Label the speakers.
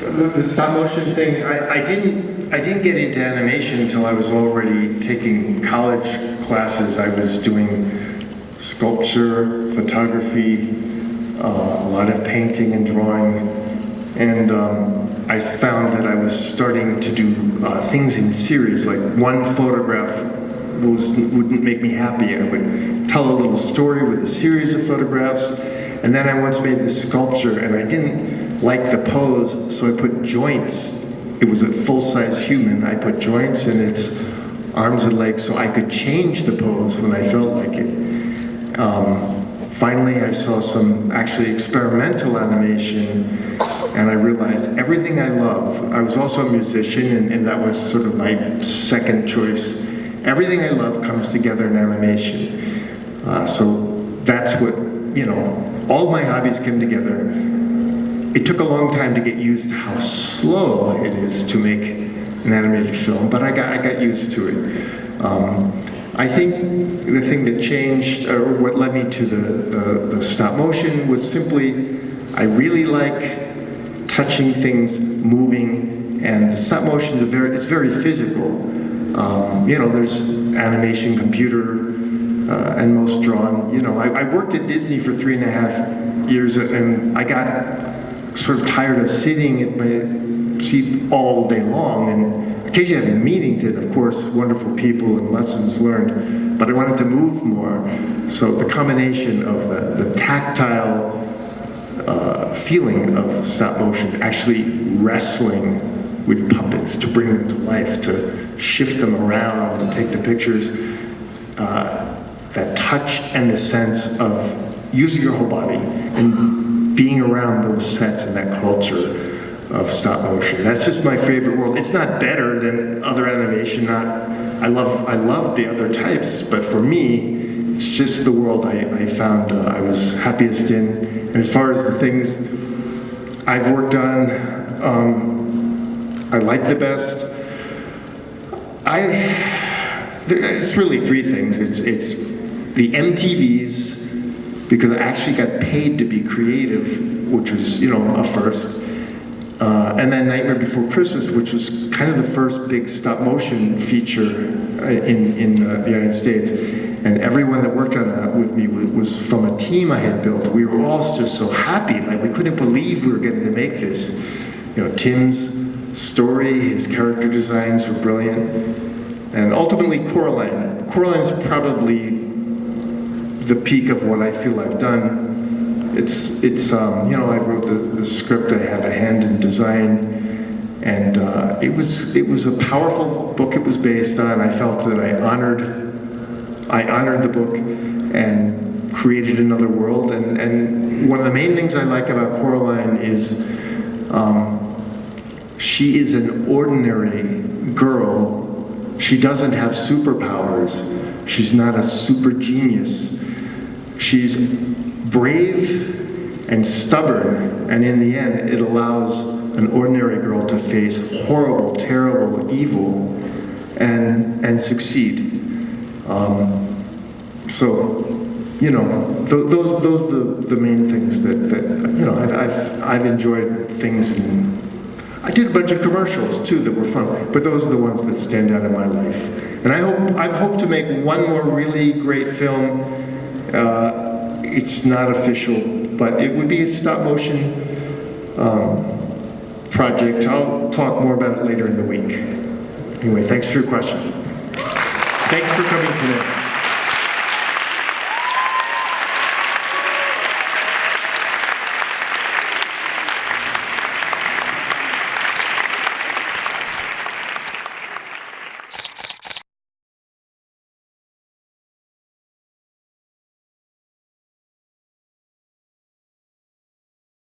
Speaker 1: the, stop motion thing, I, I didn't, I didn't get into animation until I was already taking college classes. I was doing sculpture, photography, uh, a lot of painting and drawing, and um, I found that I was starting to do uh, things in series, like one photograph was, wouldn't make me happy. I would tell a little story with a series of photographs, and then I once made this sculpture, and I didn't like the pose, so I put joints. It was a full-size human. I put joints in its arms and legs so I could change the pose when I felt like it. Um, finally, I saw some actually experimental animation and I realized everything I love, I was also a musician and, and that was sort of my second choice. Everything I love comes together in animation. Uh, so that's what, you know, all my hobbies came together. It took a long time to get used to how slow it is to make an animated film, but I got, I got used to it. Um, I think the thing that changed, or what led me to the, the, the stop motion was simply, I really like touching things, moving, and stop motion is very, it's very physical. Um, you know, there's animation, computer, uh, and most drawn. You know, I, I, worked at Disney for three and a half years, and I got sort of tired of sitting at my seat all day long, and occasionally having meetings, and of course, wonderful people and lessons learned. But I wanted to move more, so the combination of the, the tactile uh, feeling of stop motion, actually wrestling with puppets to bring them to life, to shift them around and take the pictures, uh, that touch and the sense of using your whole body and being around those sets and that culture of stop motion. That's just my favorite world. It's not better than other animation. Not, I love, I love the other types, but for me, it's just the world I, I found uh, I was happiest in. And as far as the things I've worked on, um, I like the best. I, it's really three things. It's, it's the MTVs, because I actually got paid to be creative, which was, you know, a first. Uh, and then Nightmare Before Christmas, which was kind of the first big stop motion feature uh, in, in uh, the United States. And everyone that worked on that with me was from a team I had built. We were all just so happy, like we couldn't believe we were getting to make this. You know, Tim's story, his character designs were brilliant. And ultimately Coraline. Coraline's probably the peak of what I feel I've done. It's, it's um, you know, I wrote the, the script, I had a hand in design, and uh, it was it was a powerful book it was based on. I felt that I honored I honored the book and created another world. And, and one of the main things I like about Coraline is um, she is an ordinary girl. She doesn't have superpowers. She's not a super genius. She's brave and stubborn, and in the end, it allows an ordinary girl to face horrible, terrible evil and, and succeed. Um, so, you know, th those those are the, the main things that, that you know, I've, I've, I've enjoyed things in I did a bunch of commercials too that were fun, but those are the ones that stand out in my life. And I hope I hope to make one more really great film. Uh, it's not official, but it would be a stop motion um, project. I'll talk more about it later in the week. Anyway, thanks for your question. Thanks for coming today.